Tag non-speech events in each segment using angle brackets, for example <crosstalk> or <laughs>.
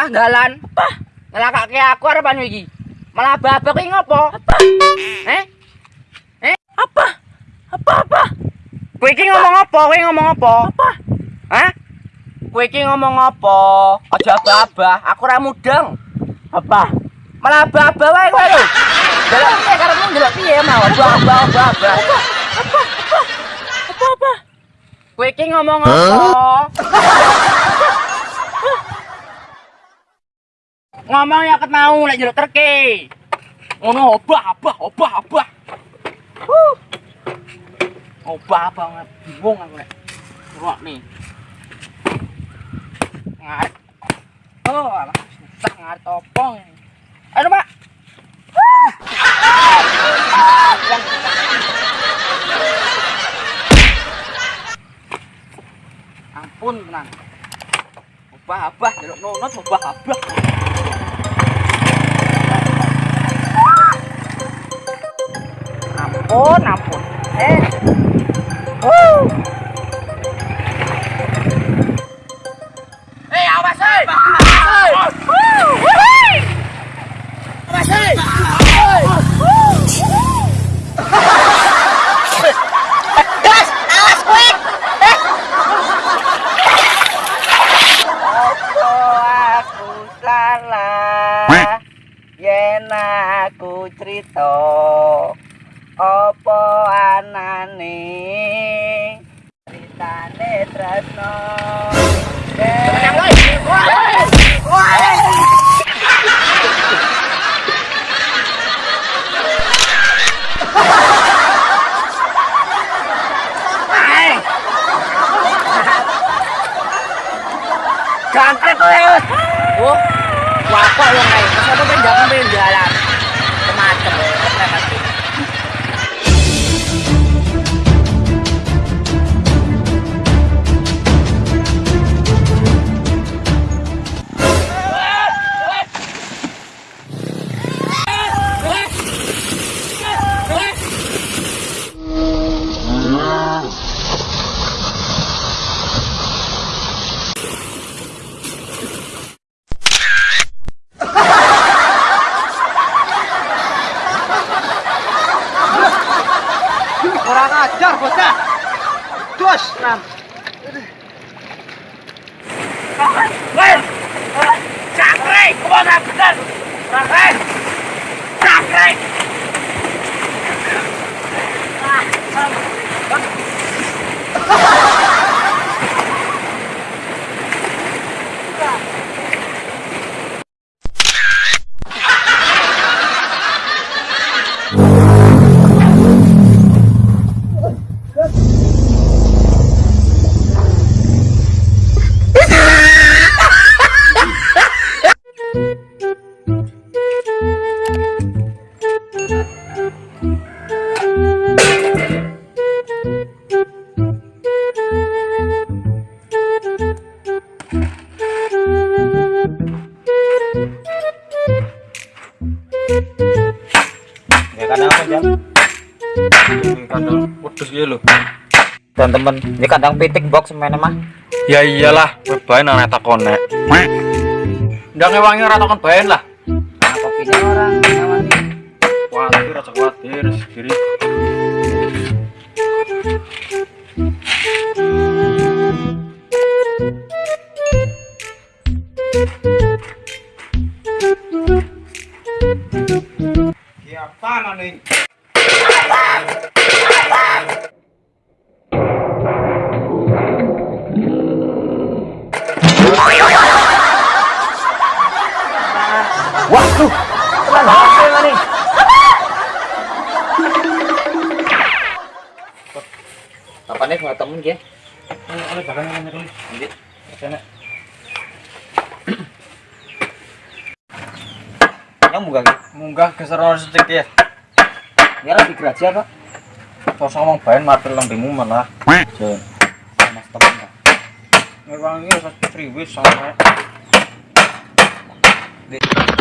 tengah-tengah dalan. Apa? Ngelakake aku arepan iki. Malah babak iki ngopo? Apa? Eh? Eh? Apa? Apa apa? Kowe iki ngomong apa? Kowe ngomong apa? Apa? Hah? Kowe iki ngomong apa? Aja babah, aku ora mudeng. Apa? Malah babah wae kowe lho. Delok piye karepmu delok piye mau? Babah, babah. Apa? Apa? Apa? Apa apa? Kowe iki ngomong apa? <laughs> ngomong ya ket mau lek jeruk terke. Ngono obah, obah, obah, obah. Huh. Obah banget, bingung aku lek. Ruak nih. Ngaret. Oh, alah susah ngaret opong. Ayo, Pak. Ampun, tenang. Obah, obah, jeruk nonot, obah, obah. Ampun ampun eh uh. eh awas eh awas eh opo anane ceritane tresno Ganteng tuh ya. Oh, wapok lo ngai. Masa tuh penjak pengen jalan. Woi. Cakre, ke mana bener? Cakre. Ya Teman-teman, ini kandang pitik box semuanya mah. Ya iyalah, bae nang takon nek. Ndang ngewangi ora takon bae lah. Nah, kopinya orang nyaman nih. Kuatir aja kuatir, segiri. Siapa nih? Waduh, tenang banget ya nih. Apa nih nggak temen ya? Oleh bakal nanya dulu. Lanjut. Sana. Yang munggah gitu. Munggah geser ono sedikit ya. Ini harus digeraji apa? Terus ngomong bae matil lambemu malah. Jen. Mas temen Pak. Ngewangi wis priwis sampe. Iya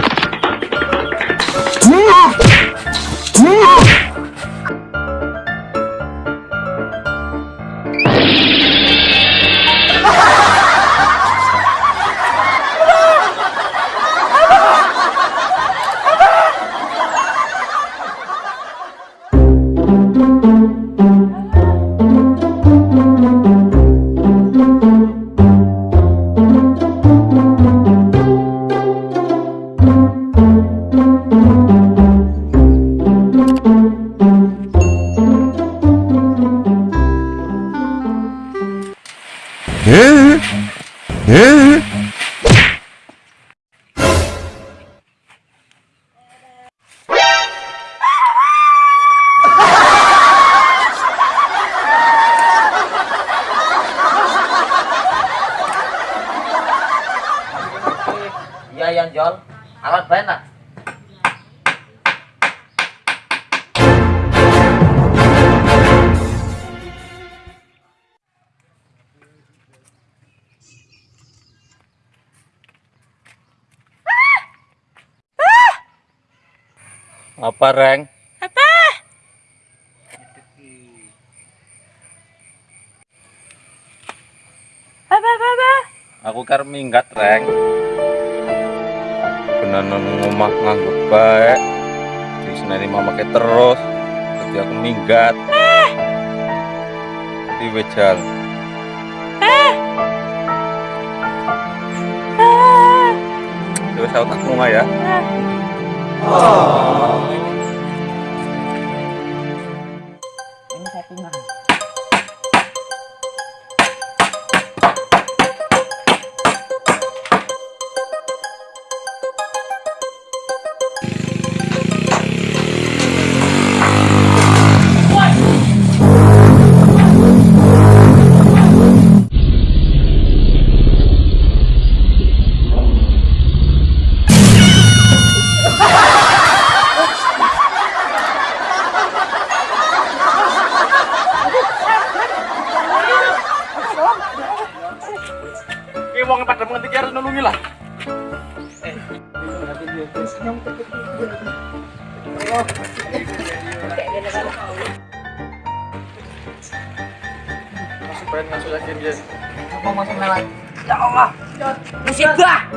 Apa, Reng? Apa apa apa? Aku kar minggat, Reng. Beneran ngomah nganggup baik. Di sini mama ke terus. Jadi aku minggat. Di wejal. Terus aku tak ngomah ya. Ini Musibah.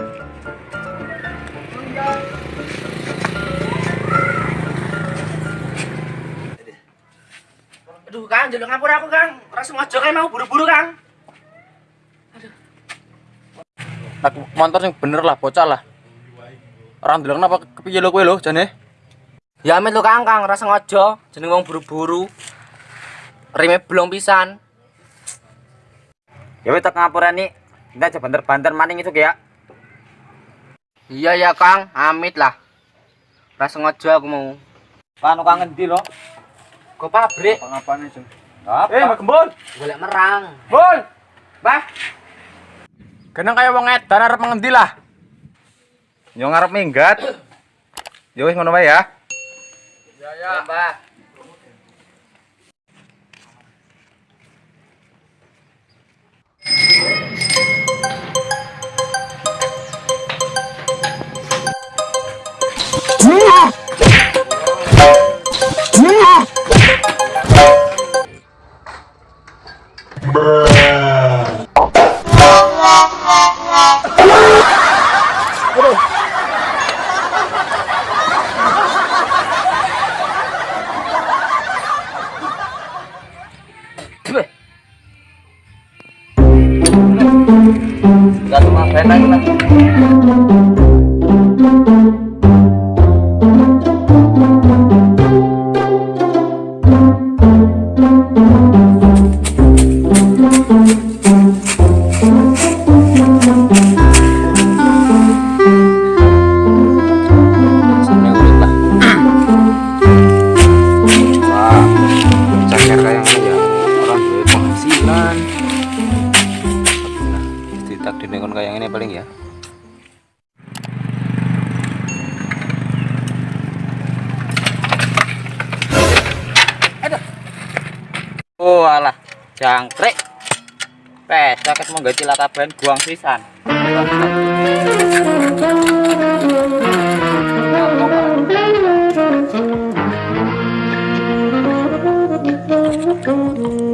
Aduh, Kang, jalur ngapur aku, Kang. Ora sengaja kayak mau buru-buru, Kang. Nak motor yang bener lah, bocah lah. Orang bilang kenapa kepiye lo kowe lo, jane? Ya amit lu, Kang, Kang. Ora sengaja. Jeneng wong buru-buru. Rime belum pisan. Ya wis tak ngapura nih. Kita aja banter-banter maning itu ya. Iya ya, Kang. Amit lah. Ora sengaja aku mau. Panu kangen di lo. Go pabrik. Pangapane, Jeng? Apa? Eh, Gembul. Golek merang. Bul. Bah, Kenang kaya wong edan arep mengendi lah. Yo ngarep minggat. Yo wis ngono wae ya. ya, Mbah. Oh alah, jangkrik. Pes, sakit mau gak cilaka ben buang sisan.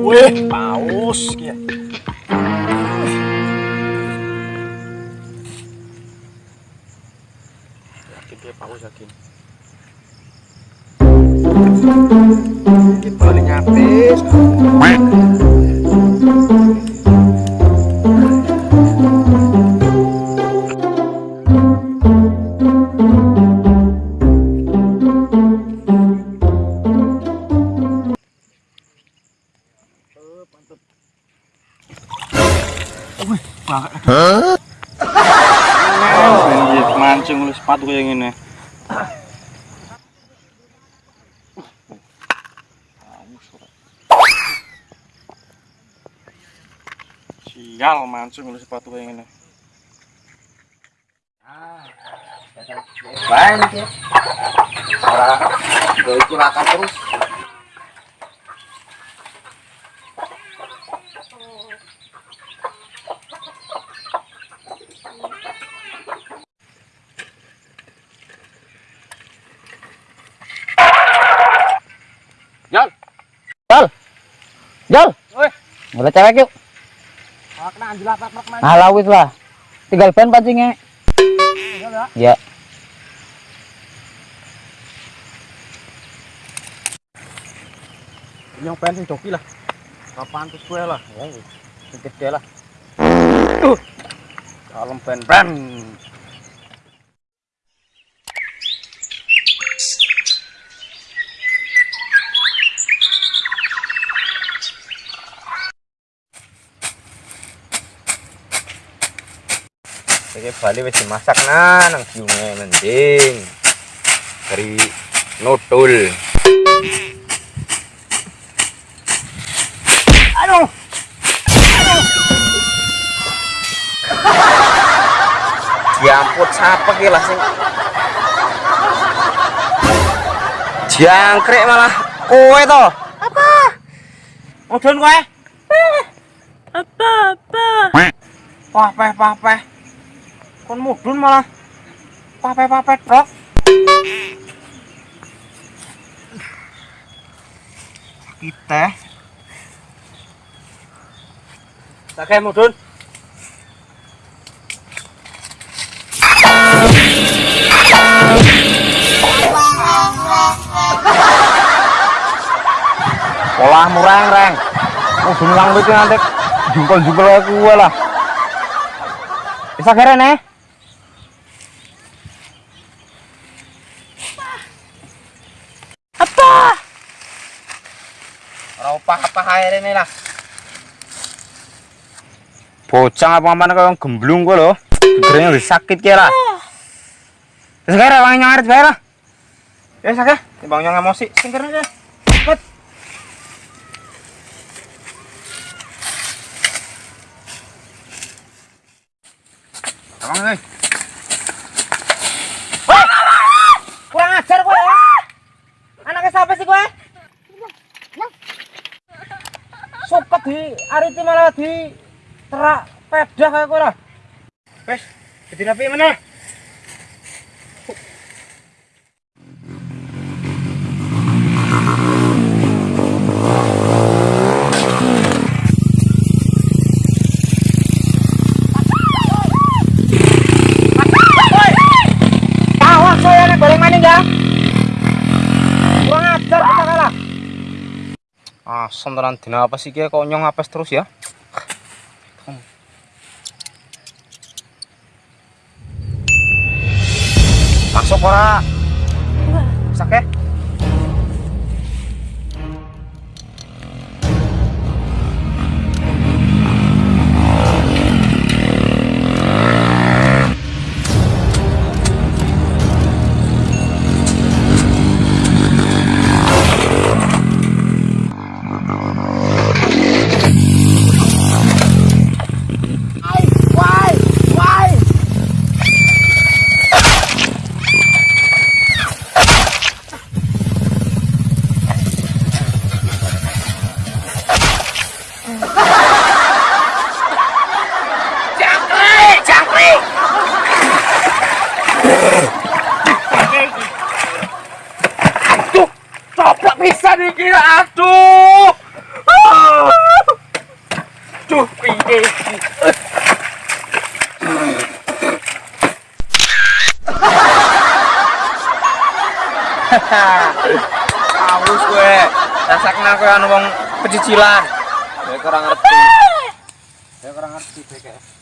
Wih, paus ya. Yakin dia paus yakin. Kita balik nyapis. Sial mancing lu sepatu kayak gini. Banyak ya. Orang gue cilaka terus. Jol. Jol. Jol. Woi. Boleh cewek yuk. Oh, kena anjir apa apa ke mana? Nah, wis lah. Tinggal ban pancingnya. Ya. Yang penting joki lah. Kapan tuh gue lah. Ya, gede lah. Kalem pen pen. Iki Bali wis dimasak nah nang siunge mending. Dari nodul. Aduh. Diamput siapa ki lah sing Jangkrik malah kowe to. Apa? Mudun kowe? Apa apa? Pah peh pah peh. Kon mudun malah peh trok. Kita Sakit mudun. Polah murang reng. Mudun lang iki nanti jungkol-jungkol aku gue lah. Bisa keren eh? Apa? Air ini lah. Bocah apa-apa kaya gemblung gue loh. Gegernya udah sakit kira. Wis kira wong nyarit bae lah. Ya sakit, timbang nyong emosi. Sing keren aja. Cepet. Abang nih. Kurang ajar kowe. ya. Anaknya siapa sih kowe? Suket di ariti malah di terak pedah kowe lah. Wes, jadi napi mana? Awas saya nek goreng maning ya. Kurang ajar kita kalah. Asam tenan dina apa sih kok nyong apes terus ya? Masuk ora? <laughs> Awus kowe. Rasakna kowe anu wong pecicilan. Kowe kurang ngerti. Kowe kurang ngerti kowe